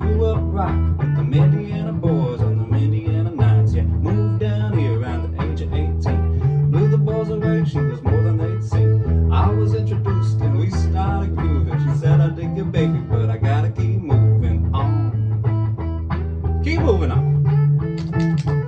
Grew up right with the Indiana boys on the Indiana nights. Yeah, moved down here around the age of 18. Blew the balls away, she was more than they'd seen. I was introduced and we started grooving. She said, I dig your baby, but I gotta keep moving on. Keep moving on.